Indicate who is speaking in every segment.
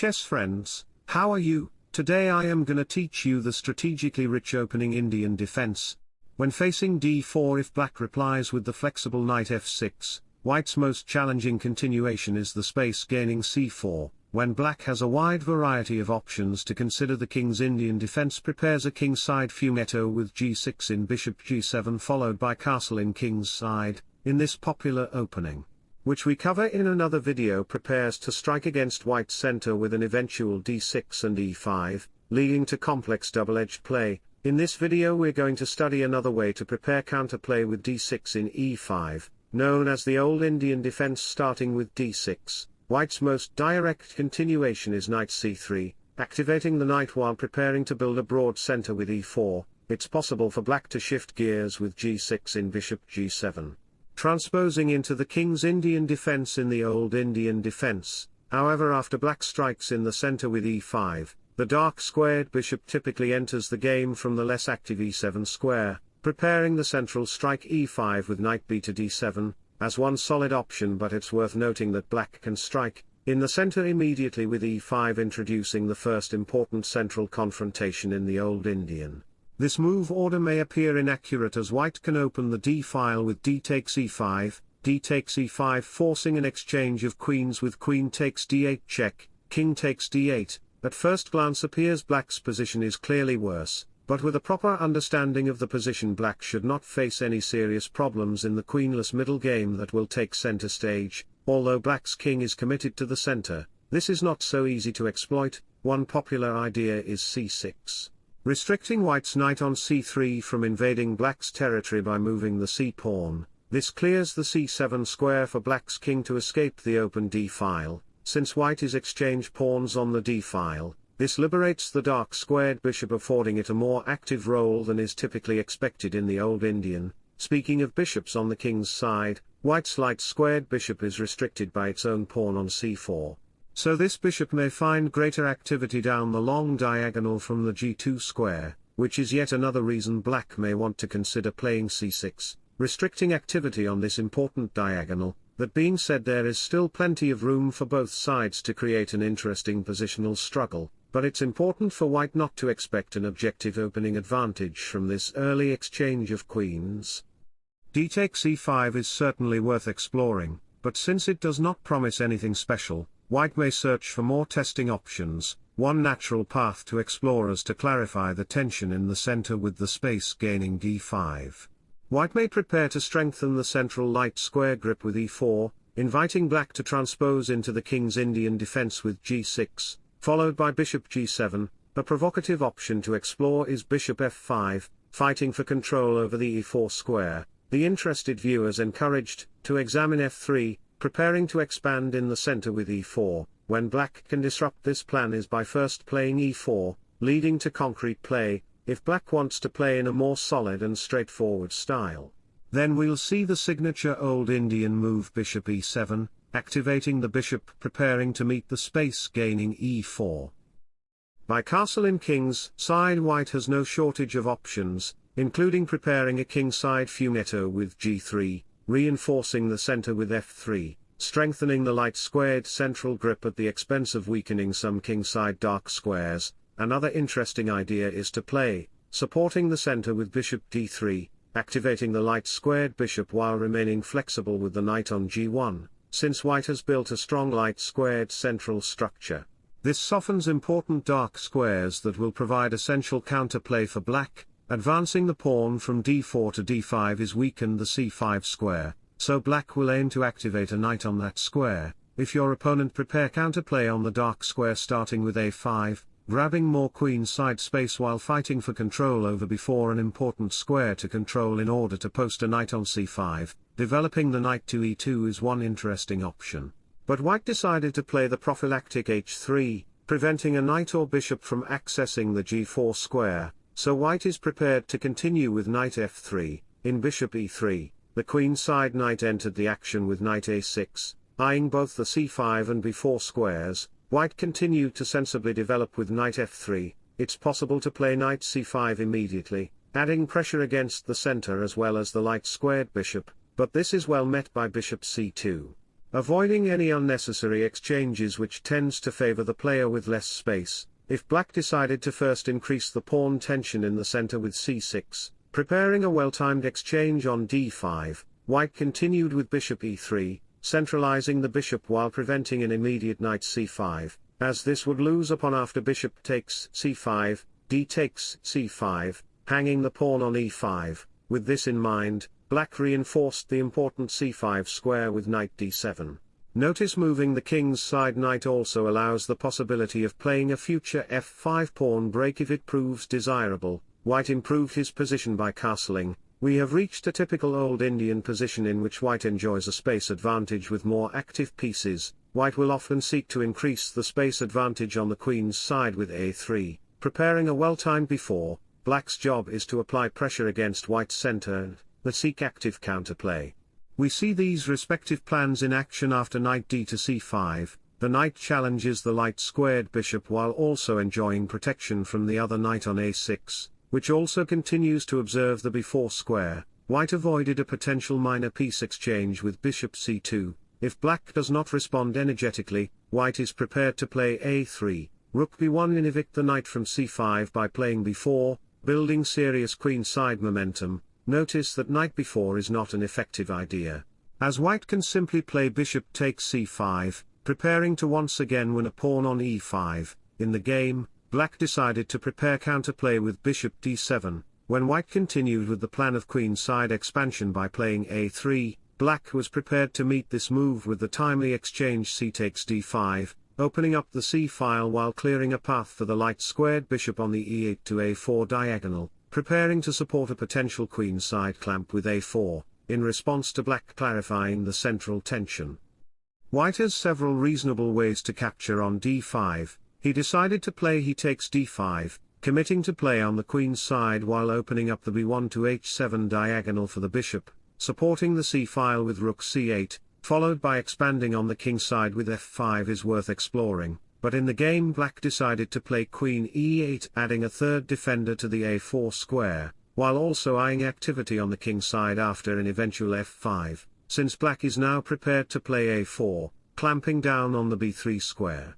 Speaker 1: chess friends, how are you? Today I am gonna teach you the strategically rich opening Indian defense. When facing d4 if black replies with the flexible knight f6, white's most challenging continuation is the space gaining c4. When black has a wide variety of options to consider the king's Indian defense prepares a kingside fianchetto with g6 in bishop g7 followed by castle in king's side, in this popular opening which we cover in another video prepares to strike against white's center with an eventual d6 and e5, leading to complex double-edged play. In this video we're going to study another way to prepare counterplay with d6 in e5, known as the old Indian defense starting with d6. White's most direct continuation is knight c3, activating the knight while preparing to build a broad center with e4. It's possible for black to shift gears with g6 in bishop g7 transposing into the king's Indian defense in the old Indian defense. However after black strikes in the center with e5, the dark squared bishop typically enters the game from the less active e7 square, preparing the central strike e5 with knight b to d7, as one solid option but it's worth noting that black can strike, in the center immediately with e5 introducing the first important central confrontation in the old Indian. This move order may appear inaccurate as white can open the d-file with d takes e5, d takes e5 forcing an exchange of queens with queen takes d8 check, king takes d8, at first glance appears black's position is clearly worse, but with a proper understanding of the position black should not face any serious problems in the queenless middle game that will take center stage, although black's king is committed to the center, this is not so easy to exploit, one popular idea is c6 restricting white's knight on c3 from invading black's territory by moving the c-pawn, this clears the c7 square for black's king to escape the open d-file, since white is exchange pawns on the d-file, this liberates the dark squared bishop affording it a more active role than is typically expected in the old Indian. Speaking of bishops on the king's side, white's light squared bishop is restricted by its own pawn on c4. So this bishop may find greater activity down the long diagonal from the g2 square, which is yet another reason black may want to consider playing c6, restricting activity on this important diagonal, that being said there is still plenty of room for both sides to create an interesting positional struggle, but it's important for white not to expect an objective opening advantage from this early exchange of queens. d takes e5 is certainly worth exploring, but since it does not promise anything special, White may search for more testing options, one natural path to explore is to clarify the tension in the center with the space gaining d5. White may prepare to strengthen the central light square grip with e4, inviting black to transpose into the king's Indian defense with g6, followed by bishop g7, a provocative option to explore is bishop f5, fighting for control over the e4 square, the interested viewers encouraged, to examine f3, preparing to expand in the center with e4, when black can disrupt this plan is by first playing e4, leading to concrete play, if black wants to play in a more solid and straightforward style. Then we'll see the signature old Indian move bishop e7, activating the bishop preparing to meet the space gaining e4. By castle in king's side white has no shortage of options, including preparing a kingside fianchetto with g3, reinforcing the center with f3, strengthening the light squared central grip at the expense of weakening some kingside dark squares. Another interesting idea is to play, supporting the center with bishop d3, activating the light squared bishop while remaining flexible with the knight on g1, since white has built a strong light squared central structure. This softens important dark squares that will provide essential counterplay for black, Advancing the pawn from d4 to d5 is weakened the c5 square, so black will aim to activate a knight on that square, if your opponent prepare counterplay on the dark square starting with a5, grabbing more queen side space while fighting for control over before an important square to control in order to post a knight on c5, developing the knight to e2 is one interesting option. But white decided to play the prophylactic h3, preventing a knight or bishop from accessing the g4 square, so white is prepared to continue with knight f3, in bishop e3, the queen side knight entered the action with knight a6, eyeing both the c5 and b4 squares, white continued to sensibly develop with knight f3, it's possible to play knight c5 immediately, adding pressure against the center as well as the light squared bishop, but this is well met by bishop c2. avoiding any unnecessary exchanges which tends to favor the player with less space, if black decided to first increase the pawn tension in the center with c6, preparing a well-timed exchange on d5, white continued with bishop e3, centralizing the bishop while preventing an immediate knight c5, as this would lose upon after bishop takes c5, d takes c5, hanging the pawn on e5, with this in mind, black reinforced the important c5 square with knight d7. Notice moving the king's side knight also allows the possibility of playing a future f5 pawn break if it proves desirable, white improved his position by castling, we have reached a typical old Indian position in which white enjoys a space advantage with more active pieces, white will often seek to increase the space advantage on the queen's side with a3, preparing a well-timed b4, black's job is to apply pressure against white's center and, the seek active counterplay. We see these respective plans in action after knight d to c5, the knight challenges the light squared bishop while also enjoying protection from the other knight on a6, which also continues to observe the b4 square, white avoided a potential minor piece exchange with bishop c2, if black does not respond energetically, white is prepared to play a3, rook b1 and evict the knight from c5 by playing b4, building serious queenside momentum, notice that knight b4 is not an effective idea. As white can simply play bishop takes c5, preparing to once again win a pawn on e5, in the game, black decided to prepare counterplay with bishop d7, when white continued with the plan of queenside expansion by playing a3, black was prepared to meet this move with the timely exchange c takes d5, opening up the c-file while clearing a path for the light squared bishop on the e8 to a4 diagonal, preparing to support a potential queen side clamp with a4, in response to black clarifying the central tension. White has several reasonable ways to capture on d5, he decided to play he takes d5, committing to play on the queen's side while opening up the b1 to h7 diagonal for the bishop, supporting the c-file with rook c8, followed by expanding on the king side with f5 is worth exploring, but in the game black decided to play queen e8 adding a third defender to the a4 square, while also eyeing activity on the king side after an eventual f5, since black is now prepared to play a4, clamping down on the b3 square.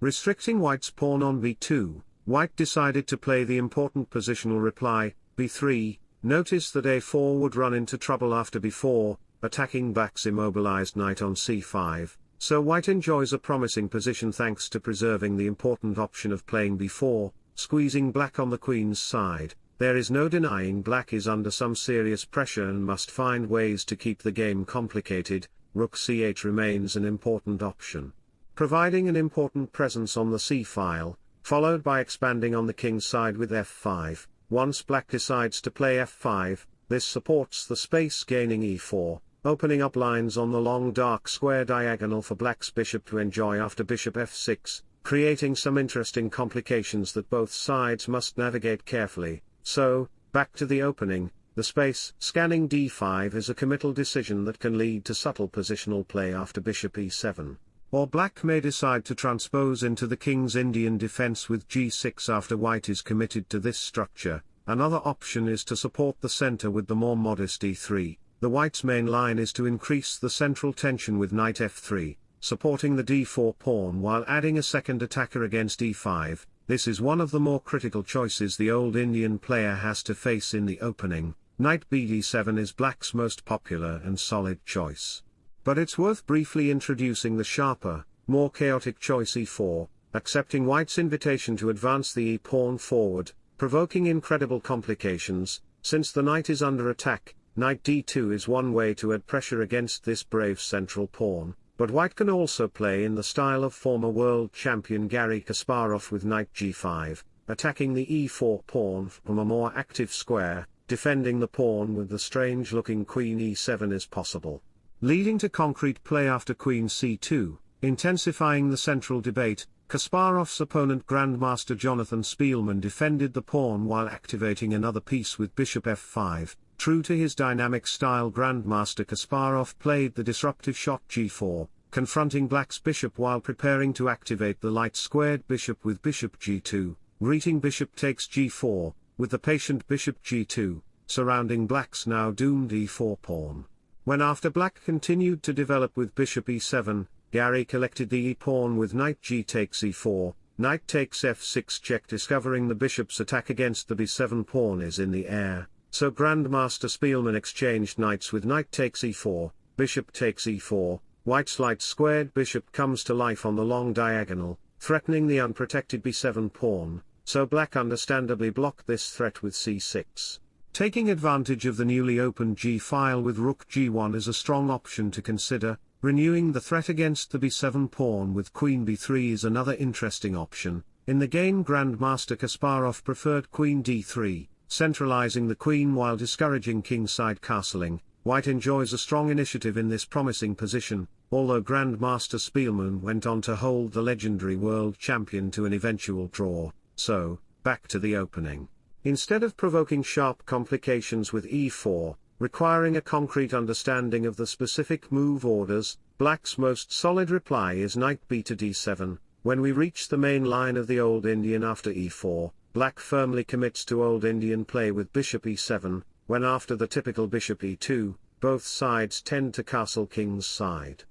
Speaker 1: Restricting white's pawn on b2, white decided to play the important positional reply, b3, notice that a4 would run into trouble after b4, attacking black's immobilized knight on c5, so white enjoys a promising position thanks to preserving the important option of playing b4, squeezing black on the queen's side. There is no denying black is under some serious pressure and must find ways to keep the game complicated, rook c8 remains an important option. Providing an important presence on the c-file, followed by expanding on the king's side with f5, once black decides to play f5, this supports the space gaining e4, opening up lines on the long dark square diagonal for black's bishop to enjoy after bishop f6, creating some interesting complications that both sides must navigate carefully. So, back to the opening, the space scanning d5 is a committal decision that can lead to subtle positional play after bishop e7. Or black may decide to transpose into the king's Indian defense with g6 after white is committed to this structure. Another option is to support the center with the more modest e3, the white's main line is to increase the central tension with knight f3, supporting the d4 pawn while adding a second attacker against e5, this is one of the more critical choices the old Indian player has to face in the opening, knight bd7 is black's most popular and solid choice. But it's worth briefly introducing the sharper, more chaotic choice e4, accepting white's invitation to advance the e-pawn forward, provoking incredible complications, since the knight is under attack, Knight d2 is one way to add pressure against this brave central pawn, but white can also play in the style of former world champion Gary Kasparov with knight g5, attacking the e4 pawn from a more active square, defending the pawn with the strange-looking queen e7 is possible. Leading to concrete play after queen c2, intensifying the central debate, Kasparov's opponent Grandmaster Jonathan Speelman defended the pawn while activating another piece with bishop f5, True to his dynamic style Grandmaster Kasparov played the disruptive shot g4, confronting black's bishop while preparing to activate the light squared bishop with bishop g2, greeting bishop takes g4, with the patient bishop g2, surrounding black's now doomed e4 pawn. When after black continued to develop with bishop e7, Gary collected the e-pawn with knight g takes e4, knight takes f6 check discovering the bishop's attack against the b7 pawn is in the air, so Grandmaster Speelman exchanged knights with knight takes e4, bishop takes e4, white's light squared bishop comes to life on the long diagonal, threatening the unprotected b7 pawn, so black understandably blocked this threat with c6. Taking advantage of the newly opened g-file with rook g1 is a strong option to consider, Renewing the threat against the b7 pawn with queen b3 is another interesting option. In the game Grandmaster Kasparov preferred queen d3, centralizing the queen while discouraging kingside castling. White enjoys a strong initiative in this promising position, although Grandmaster Speelman went on to hold the legendary world champion to an eventual draw, so, back to the opening. Instead of provoking sharp complications with e4, requiring a concrete understanding of the specific move orders, black's most solid reply is knight b to d7, when we reach the main line of the Old Indian after e4, black firmly commits to Old Indian play with bishop e7, when after the typical bishop e2, both sides tend to castle king's side.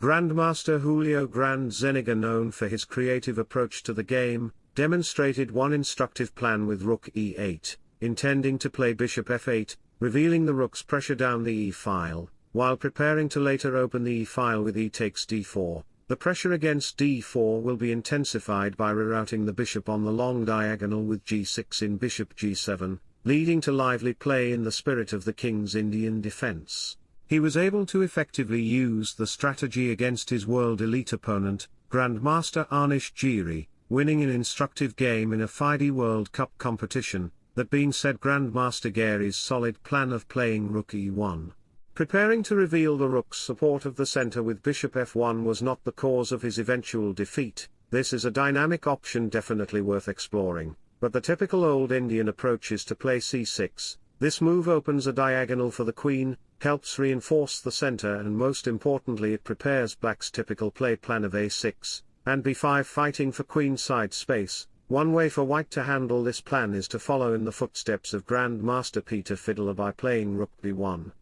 Speaker 1: Grandmaster Julio Granda Zuniga known for his creative approach to the game, demonstrated one instructive plan with rook e8, intending to play bishop f8, revealing the rook's pressure down the e-file, while preparing to later open the e-file with e takes d4, the pressure against d4 will be intensified by rerouting the bishop on the long diagonal with g6 in bishop g7, leading to lively play in the spirit of the king's Indian defense. He was able to effectively use the strategy against his world elite opponent, Grandmaster Anish Giri, winning an instructive game in a FIDE World Cup competition, that being said Grandmaster Giri's solid plan of playing rook e1. Preparing to reveal the rook's support of the center with bishop f1 was not the cause of his eventual defeat, this is a dynamic option definitely worth exploring, but the typical old Indian approach is to play c6, this move opens a diagonal for the queen, helps reinforce the center and most importantly it prepares black's typical play plan of a6, and b5 fighting for queenside space, one way for white to handle this plan is to follow in the footsteps of Grandmaster Peter Svidler by playing rook b1.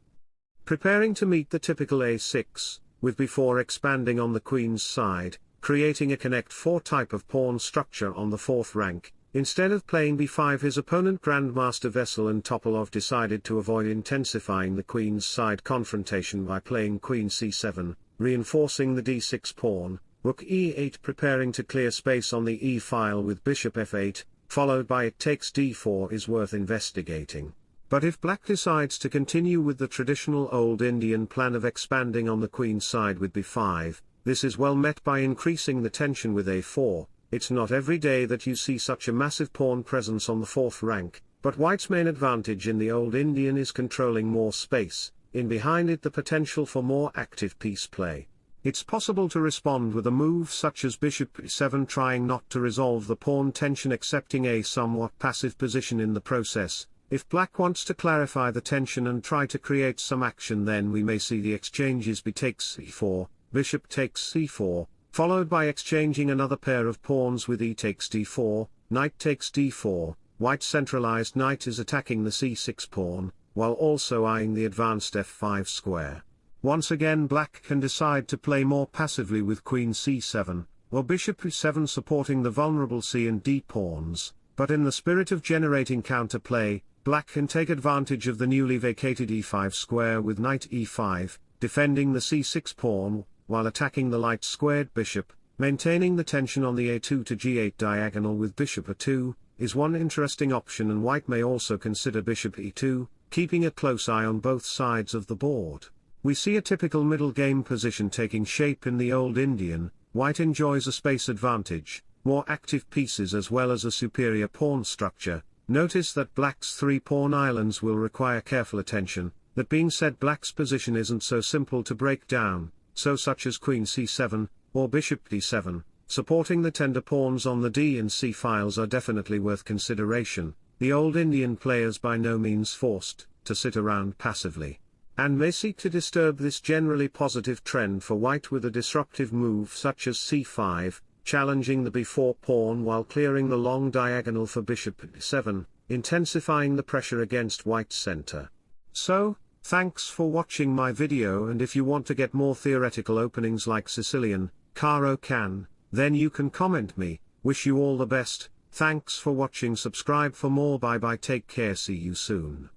Speaker 1: Preparing to meet the typical a6, with b4 expanding on the queen's side, creating a connect 4 type of pawn structure on the fourth rank, instead of playing b5 his opponent Grandmaster Veselin Topalov decided to avoid intensifying the queen's side confrontation by playing queen c7, reinforcing the d6 pawn, rook e8 preparing to clear space on the e-file with bishop f8, followed by it takes d4 is worth investigating. But if black decides to continue with the traditional old Indian plan of expanding on the queen side with b5, this is well met by increasing the tension with a4, it's not every day that you see such a massive pawn presence on the fourth rank, but white's main advantage in the old Indian is controlling more space, in behind it the potential for more active piece play. It's possible to respond with a move such as bishop e7 trying not to resolve the pawn tension accepting a somewhat passive position in the process. If black wants to clarify the tension and try to create some action then we may see the exchanges b takes c4, bishop takes c4, followed by exchanging another pair of pawns with e takes d4, knight takes d4, white centralized knight is attacking the c6 pawn, while also eyeing the advanced f5 square. Once again black can decide to play more passively with queen c7, or bishop e7 supporting the vulnerable c and d pawns, but in the spirit of generating counterplay, black can take advantage of the newly vacated e5 square with knight e5, defending the c6 pawn, while attacking the light squared bishop, maintaining the tension on the a2 to g8 diagonal with bishop a2, is one interesting option and white may also consider bishop e2, keeping a close eye on both sides of the board. We see a typical middle game position taking shape in the Old Indian, white enjoys a space advantage, more active pieces as well as a superior pawn structure, notice that black's three pawn islands will require careful attention, that being said black's position isn't so simple to break down, so such as queen c7, or bishop d7, supporting the tender pawns on the d and c files are definitely worth consideration, the old Indian players by no means forced, to sit around passively and may seek to disturb this generally positive trend for white with a disruptive move such as c5, challenging the b4 pawn while clearing the long diagonal for bishop e7, intensifying the pressure against white's center. So, Thanks for watching my video and if you want to get more theoretical openings like Sicilian, Caro-Kann, then you can comment me, wish you all the best, thanks for watching. Subscribe for more. Bye bye. Take care. See you soon.